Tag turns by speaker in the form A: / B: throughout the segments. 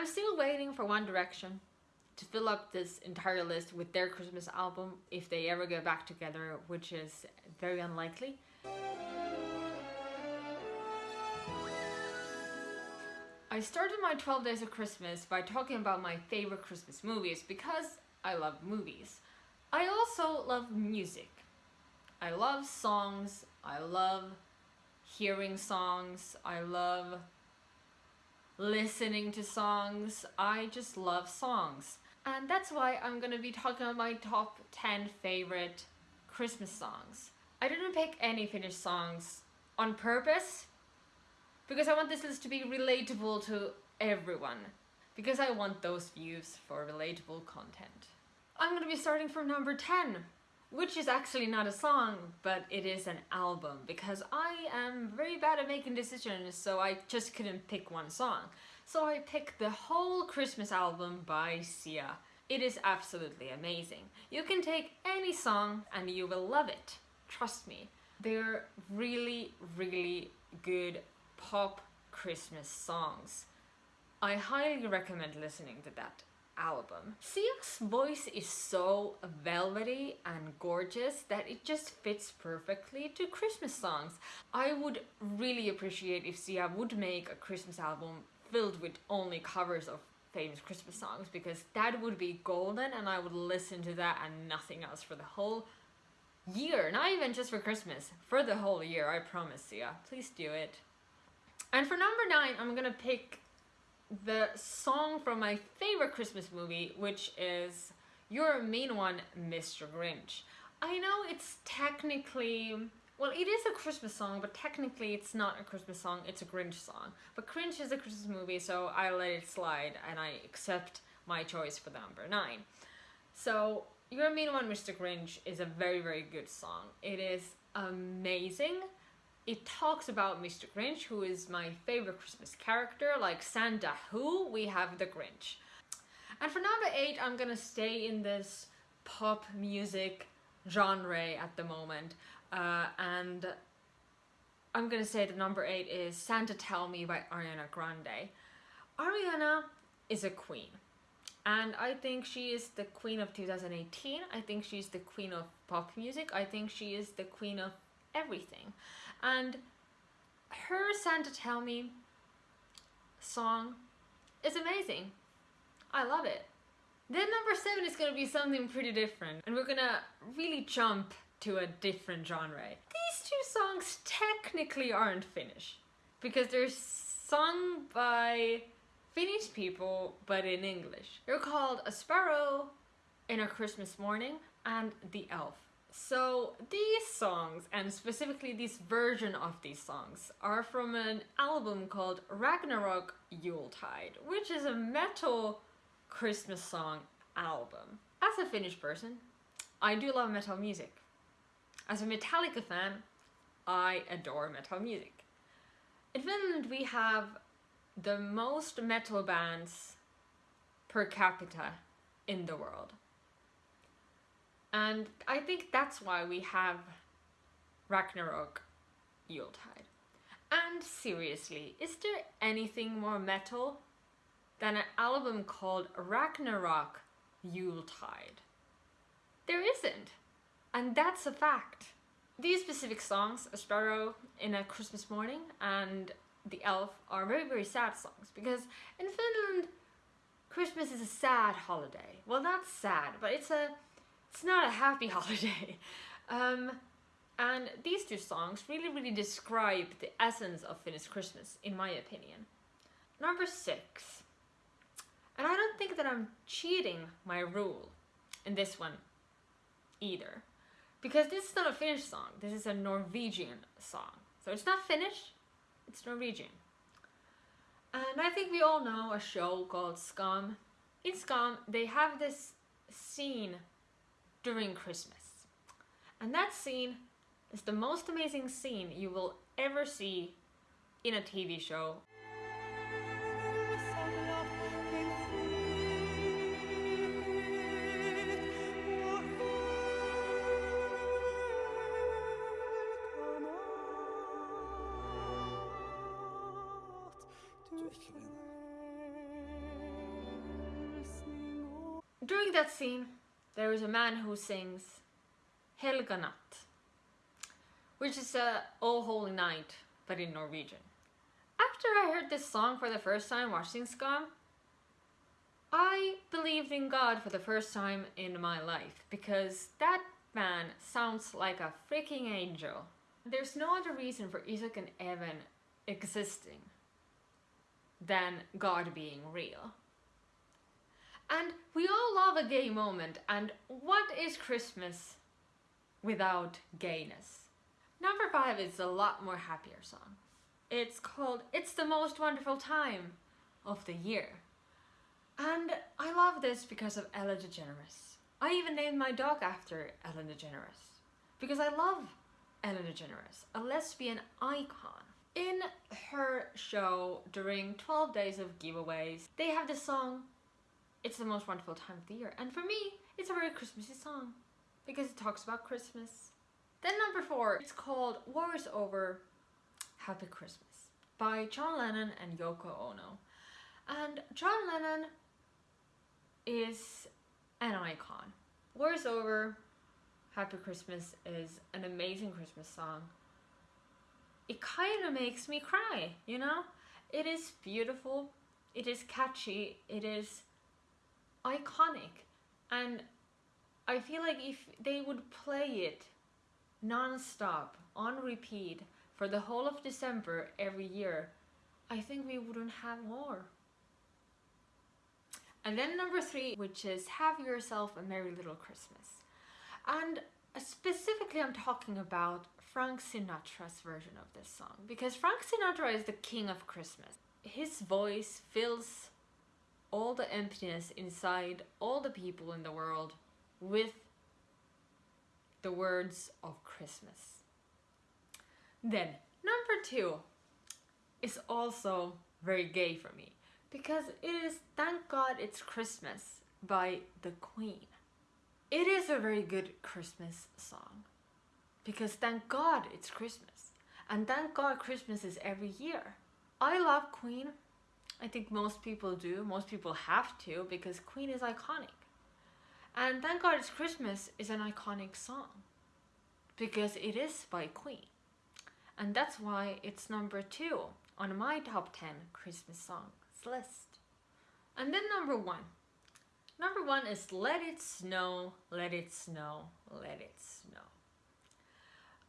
A: I'm still waiting for One Direction to fill up this entire list with their Christmas album if they ever get back together, which is very unlikely. I started my 12 Days of Christmas by talking about my favorite Christmas movies because I love movies. I also love music. I love songs, I love hearing songs, I love listening to songs, I just love songs. And that's why I'm gonna be talking about my top 10 favorite Christmas songs. I didn't pick any Finnish songs on purpose because I want this list to be relatable to everyone because I want those views for relatable content. I'm gonna be starting from number 10 which is actually not a song but it is an album because I am very bad at making decisions so I just couldn't pick one song. So I picked the whole Christmas album by Sia. It is absolutely amazing. You can take any song and you will love it. Trust me. They're really, really good pop Christmas songs. I highly recommend listening to that album. Sia's voice is so velvety and gorgeous that it just fits perfectly to Christmas songs. I would really appreciate if Sia would make a Christmas album filled with only covers of famous Christmas songs because that would be golden and I would listen to that and nothing else for the whole year. Not even just for Christmas, for the whole year, I promise Sia. Please do it. And for number nine, I'm gonna pick the song from my favorite Christmas movie, which is your mean One, Mr. Grinch. I know it's technically, well, it is a Christmas song, but technically it's not a Christmas song, it's a Grinch song. But Grinch is a Christmas movie, so I let it slide and I accept my choice for the number nine. So, your mean One, Mr. Grinch is a very, very good song. It is amazing it talks about Mr. Grinch, who is my favorite Christmas character, like Santa Who, we have the Grinch. And for number 8, I'm gonna stay in this pop music genre at the moment. Uh, and I'm gonna say that number 8 is Santa Tell Me by Ariana Grande. Ariana is a queen. And I think she is the queen of 2018. I think she's the queen of pop music. I think she is the queen of everything. And her Santa Tell Me song is amazing. I love it. Then number seven is gonna be something pretty different and we're gonna really jump to a different genre. These two songs technically aren't Finnish because they're sung by Finnish people but in English. They're called A Sparrow in a Christmas Morning and The Elf. So these songs, and specifically this version of these songs, are from an album called Ragnarok Yuletide, which is a metal Christmas song album. As a Finnish person, I do love metal music. As a Metallica fan, I adore metal music. In Finland we have the most metal bands per capita in the world. And I think that's why we have Ragnarok Yuletide. And seriously, is there anything more metal than an album called Ragnarok Yuletide? There isn't. And that's a fact. These specific songs, A Sparrow in a Christmas Morning and The Elf, are very, very sad songs because in Finland, Christmas is a sad holiday. Well, not sad, but it's a it's not a happy holiday. Um, and these two songs really, really describe the essence of Finnish Christmas, in my opinion. Number six. And I don't think that I'm cheating my rule in this one either. Because this is not a Finnish song, this is a Norwegian song. So it's not Finnish, it's Norwegian. And I think we all know a show called Skam. In Skam, they have this scene during Christmas. And that scene is the most amazing scene you will ever see in a TV show. during that scene, there is a man who sings Helga Natt, which is a Oh Holy Night, but in Norwegian. After I heard this song for the first time watching Skam, I believed in God for the first time in my life because that man sounds like a freaking angel. There's no other reason for Isak and Even existing than God being real. And we all love a gay moment, and what is Christmas without gayness? Number five is a lot more happier song. It's called It's the Most Wonderful Time of the Year. And I love this because of Ellen DeGeneres. I even named my dog after Ellen DeGeneres because I love Ellen DeGeneres, a lesbian icon. In her show during 12 days of giveaways, they have the song It's the Most Wonderful Time of the Year. And for me, it's a very Christmassy song because it talks about Christmas. Then number four, it's called War is Over, Happy Christmas by John Lennon and Yoko Ono. And John Lennon is an icon. War is Over, Happy Christmas is an amazing Christmas song. It kind of makes me cry, you know? It is beautiful, it is catchy, it is iconic. And I feel like if they would play it non-stop, on repeat, for the whole of December every year, I think we wouldn't have war. And then number three, which is Have Yourself a Merry Little Christmas. And specifically, I'm talking about Frank Sinatra's version of this song because Frank Sinatra is the king of Christmas. His voice fills all the emptiness inside all the people in the world with the words of Christmas. Then, number two is also very gay for me because it is Thank God It's Christmas by The Queen. It is a very good Christmas song because thank God it's Christmas and thank God Christmas is every year. I love Queen. I think most people do. Most people have to because Queen is iconic. And Thank God It's Christmas is an iconic song because it is by Queen. And that's why it's number two on my top 10 Christmas songs list. And then number one. Number one is Let It Snow, Let It Snow, Let It Snow.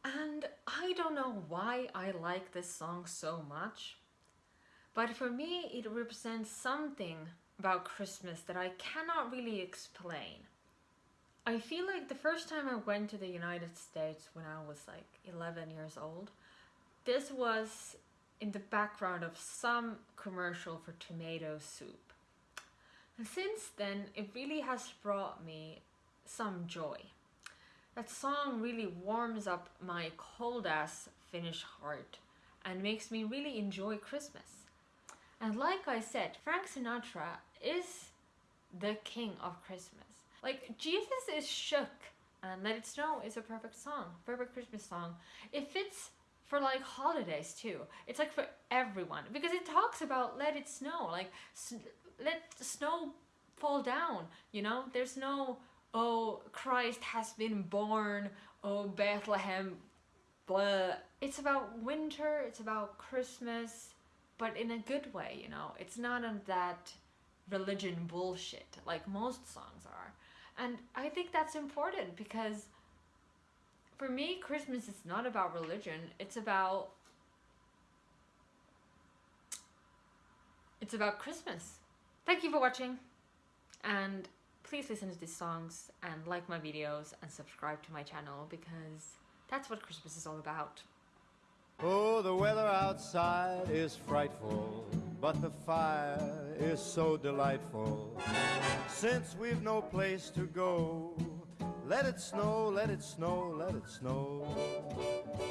A: And I don't know why I like this song so much, but for me it represents something about Christmas that I cannot really explain. I feel like the first time I went to the United States when I was like 11 years old, this was in the background of some commercial for tomato soup. And since then, it really has brought me some joy. That song really warms up my cold ass Finnish heart and makes me really enjoy Christmas. And like I said, Frank Sinatra is the king of Christmas. Like, Jesus is shook and Let It Snow is a perfect song, perfect Christmas song. It fits for like holidays too. It's like for everyone because it talks about let it snow, like let snow fall down. You know, there's no oh Christ has been born, oh Bethlehem, blah. It's about winter. It's about Christmas, but in a good way. You know, it's not on that religion bullshit like most songs are. And I think that's important because for me, Christmas is not about religion. It's about it's about Christmas. Thank you for watching and please listen to these songs and like my videos and subscribe to my channel because that's what Christmas is all about.
B: Oh, the weather outside is frightful, but the fire is so delightful. Since we've no place to go, let it snow, let it snow, let it snow.